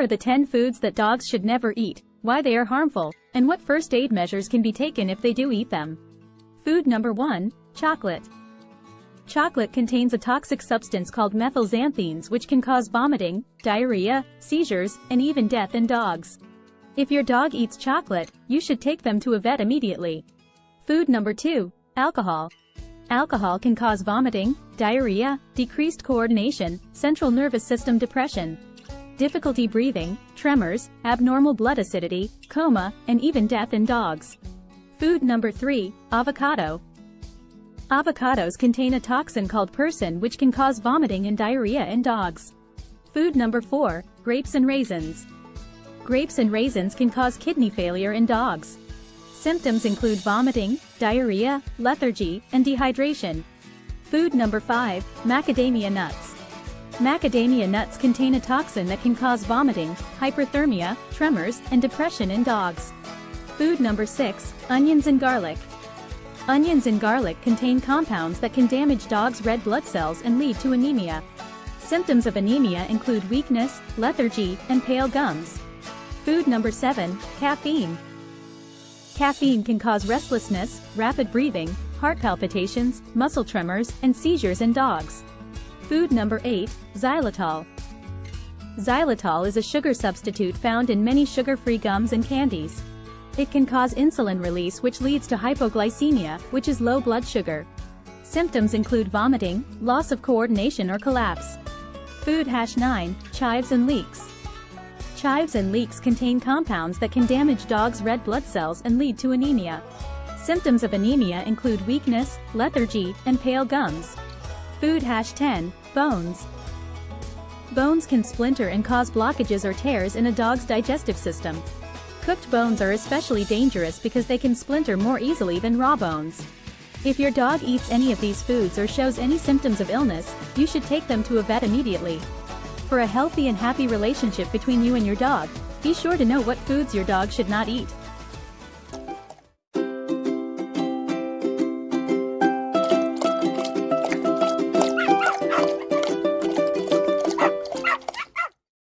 are the 10 foods that dogs should never eat, why they are harmful, and what first aid measures can be taken if they do eat them. Food number 1, chocolate. Chocolate contains a toxic substance called methylxanthines which can cause vomiting, diarrhea, seizures, and even death in dogs. If your dog eats chocolate, you should take them to a vet immediately. Food number 2, alcohol. Alcohol can cause vomiting, diarrhea, decreased coordination, central nervous system depression, difficulty breathing, tremors, abnormal blood acidity, coma, and even death in dogs. Food number 3, avocado. Avocados contain a toxin called persin which can cause vomiting and diarrhea in dogs. Food number 4, grapes and raisins. Grapes and raisins can cause kidney failure in dogs. Symptoms include vomiting, diarrhea, lethargy, and dehydration. Food number 5, macadamia nuts. Macadamia nuts contain a toxin that can cause vomiting, hyperthermia, tremors, and depression in dogs. Food number 6, onions and garlic. Onions and garlic contain compounds that can damage dogs' red blood cells and lead to anemia. Symptoms of anemia include weakness, lethargy, and pale gums. Food number 7, caffeine. Caffeine can cause restlessness, rapid breathing, heart palpitations, muscle tremors, and seizures in dogs. Food number 8, xylitol. Xylitol is a sugar substitute found in many sugar-free gums and candies. It can cause insulin release which leads to hypoglycemia, which is low blood sugar. Symptoms include vomiting, loss of coordination or collapse. Food hash 9, chives and leeks. Chives and leeks contain compounds that can damage dogs' red blood cells and lead to anemia. Symptoms of anemia include weakness, lethargy, and pale gums. Food hash 10, bones. Bones can splinter and cause blockages or tears in a dog's digestive system. Cooked bones are especially dangerous because they can splinter more easily than raw bones. If your dog eats any of these foods or shows any symptoms of illness, you should take them to a vet immediately. For a healthy and happy relationship between you and your dog, be sure to know what foods your dog should not eat.